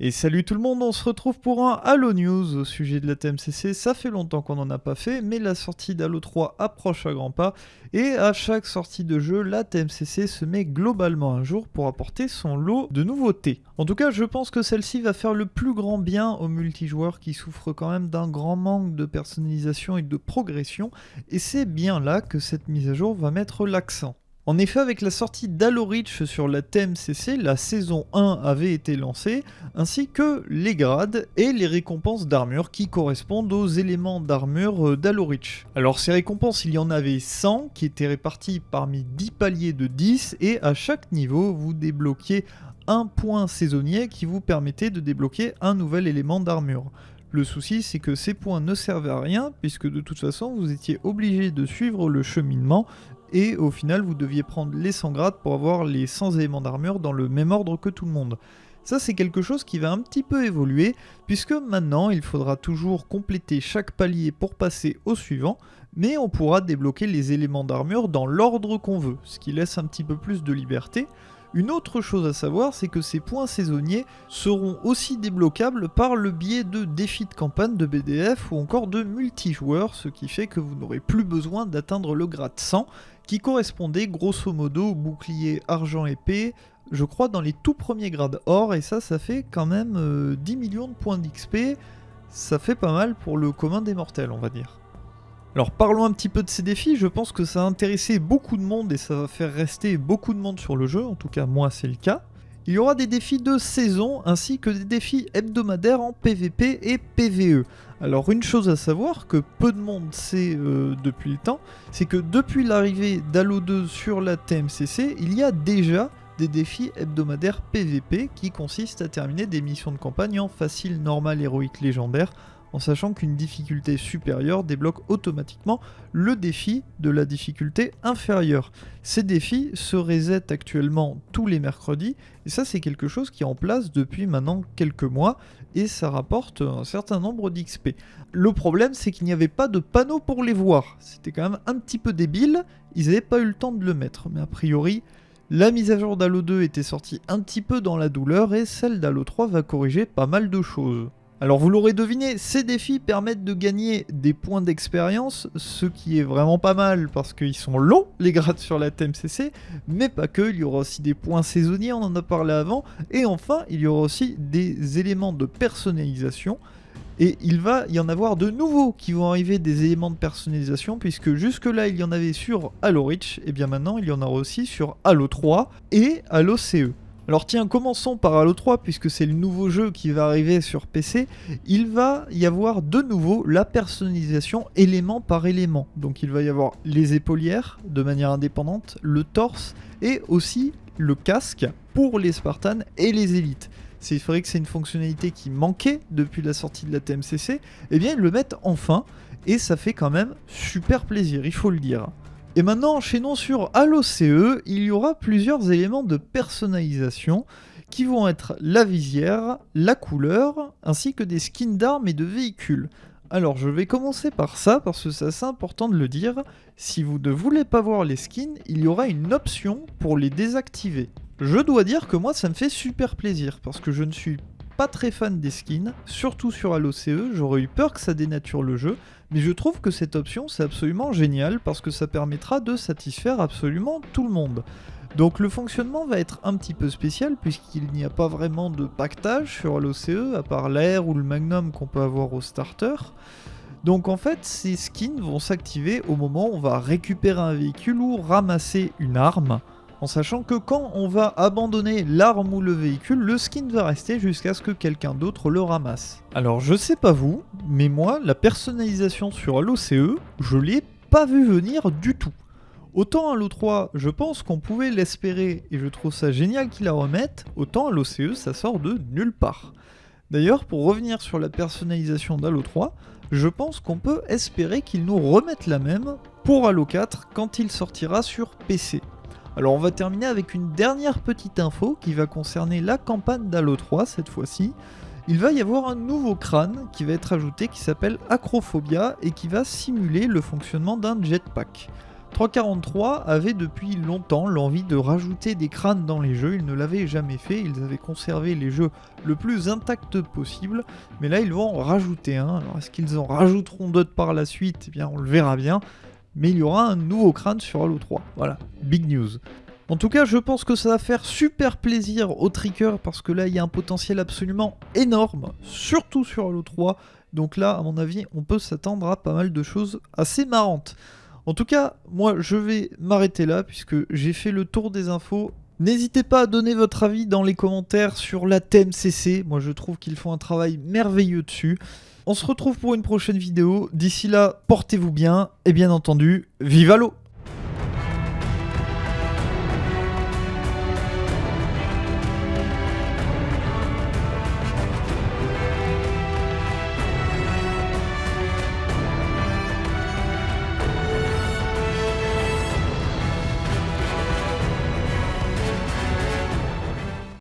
Et salut tout le monde, on se retrouve pour un Halo News au sujet de la TMCC. Ça fait longtemps qu'on n'en a pas fait, mais la sortie d'Halo 3 approche à grands pas. Et à chaque sortie de jeu, la TMCC se met globalement un jour pour apporter son lot de nouveautés. En tout cas, je pense que celle-ci va faire le plus grand bien aux multijoueurs qui souffrent quand même d'un grand manque de personnalisation et de progression. Et c'est bien là que cette mise à jour va mettre l'accent. En effet, avec la sortie d'Halo Reach sur la TMCC, la saison 1 avait été lancée, ainsi que les grades et les récompenses d'armure qui correspondent aux éléments d'armure d'Halo Reach. Alors ces récompenses, il y en avait 100 qui étaient réparties parmi 10 paliers de 10 et à chaque niveau, vous débloquiez un point saisonnier qui vous permettait de débloquer un nouvel élément d'armure. Le souci, c'est que ces points ne servaient à rien, puisque de toute façon, vous étiez obligé de suivre le cheminement et au final vous deviez prendre les 100 grades pour avoir les 100 éléments d'armure dans le même ordre que tout le monde. Ça c'est quelque chose qui va un petit peu évoluer puisque maintenant il faudra toujours compléter chaque palier pour passer au suivant mais on pourra débloquer les éléments d'armure dans l'ordre qu'on veut, ce qui laisse un petit peu plus de liberté. Une autre chose à savoir, c'est que ces points saisonniers seront aussi débloquables par le biais de défis de campagne de BDF ou encore de multijoueurs, ce qui fait que vous n'aurez plus besoin d'atteindre le grade 100 qui correspondait grosso modo au bouclier argent épée, je crois dans les tout premiers grades or, et ça, ça fait quand même 10 euh, millions de points d'XP, ça fait pas mal pour le commun des mortels, on va dire. Alors parlons un petit peu de ces défis, je pense que ça a intéressé beaucoup de monde et ça va faire rester beaucoup de monde sur le jeu, en tout cas moi c'est le cas. Il y aura des défis de saison ainsi que des défis hebdomadaires en PvP et PvE. Alors une chose à savoir que peu de monde sait euh, depuis le temps, c'est que depuis l'arrivée d'Halo 2 sur la TMCC, il y a déjà des défis hebdomadaires PvP qui consistent à terminer des missions de campagne en facile, normal, héroïque, légendaire en sachant qu'une difficulté supérieure débloque automatiquement le défi de la difficulté inférieure. Ces défis se resettent actuellement tous les mercredis, et ça c'est quelque chose qui est en place depuis maintenant quelques mois, et ça rapporte un certain nombre d'XP. Le problème c'est qu'il n'y avait pas de panneau pour les voir, c'était quand même un petit peu débile, ils n'avaient pas eu le temps de le mettre, mais a priori... La mise à jour d'Halo 2 était sortie un petit peu dans la douleur et celle d'Halo 3 va corriger pas mal de choses. Alors vous l'aurez deviné, ces défis permettent de gagner des points d'expérience, ce qui est vraiment pas mal parce qu'ils sont longs les grades sur la TMCC, mais pas que, il y aura aussi des points saisonniers, on en a parlé avant, et enfin il y aura aussi des éléments de personnalisation, et il va y en avoir de nouveaux qui vont arriver des éléments de personnalisation, puisque jusque là il y en avait sur Halo Reach, et bien maintenant il y en aura aussi sur Halo 3 et Halo CE. Alors tiens, commençons par Halo 3 puisque c'est le nouveau jeu qui va arriver sur PC. Il va y avoir de nouveau la personnalisation élément par élément. Donc il va y avoir les épaulières de manière indépendante, le torse et aussi le casque pour les Spartans et les élites. C'est vrai que c'est une fonctionnalité qui manquait depuis la sortie de la TMCC. Eh bien ils le mettent enfin et ça fait quand même super plaisir, il faut le dire. Et maintenant, enchaînons sur Halo CE, il y aura plusieurs éléments de personnalisation qui vont être la visière, la couleur, ainsi que des skins d'armes et de véhicules. Alors je vais commencer par ça parce que c'est assez important de le dire, si vous ne voulez pas voir les skins, il y aura une option pour les désactiver. Je dois dire que moi ça me fait super plaisir parce que je ne suis pas très fan des skins, surtout sur Halo CE, j'aurais eu peur que ça dénature le jeu, mais je trouve que cette option c'est absolument génial parce que ça permettra de satisfaire absolument tout le monde. Donc le fonctionnement va être un petit peu spécial puisqu'il n'y a pas vraiment de pactage sur Halo CE à part l'air ou le magnum qu'on peut avoir au starter. Donc en fait ces skins vont s'activer au moment où on va récupérer un véhicule ou ramasser une arme en sachant que quand on va abandonner l'arme ou le véhicule, le skin va rester jusqu'à ce que quelqu'un d'autre le ramasse. Alors je sais pas vous, mais moi, la personnalisation sur Halo CE, je l'ai pas vu venir du tout. Autant Halo 3, je pense qu'on pouvait l'espérer et je trouve ça génial qu'ils la remettent, autant Halo CE, ça sort de nulle part. D'ailleurs, pour revenir sur la personnalisation d'Halo 3, je pense qu'on peut espérer qu'ils nous remettent la même pour Halo 4 quand il sortira sur PC. Alors on va terminer avec une dernière petite info qui va concerner la campagne d'Halo 3 cette fois-ci. Il va y avoir un nouveau crâne qui va être ajouté qui s'appelle Acrophobia et qui va simuler le fonctionnement d'un jetpack. 343 avait depuis longtemps l'envie de rajouter des crânes dans les jeux, ils ne l'avaient jamais fait, ils avaient conservé les jeux le plus intact possible, mais là ils vont en rajouter un. Alors est-ce qu'ils en rajouteront d'autres par la suite? Eh bien on le verra bien, mais il y aura un nouveau crâne sur Halo 3. Voilà, big news. En tout cas, je pense que ça va faire super plaisir aux trickers parce que là, il y a un potentiel absolument énorme, surtout sur Halo 3. Donc là, à mon avis, on peut s'attendre à pas mal de choses assez marrantes. En tout cas, moi, je vais m'arrêter là puisque j'ai fait le tour des infos. N'hésitez pas à donner votre avis dans les commentaires sur la TMCC. Moi, je trouve qu'ils font un travail merveilleux dessus. On se retrouve pour une prochaine vidéo. D'ici là, portez-vous bien et bien entendu, vive l'eau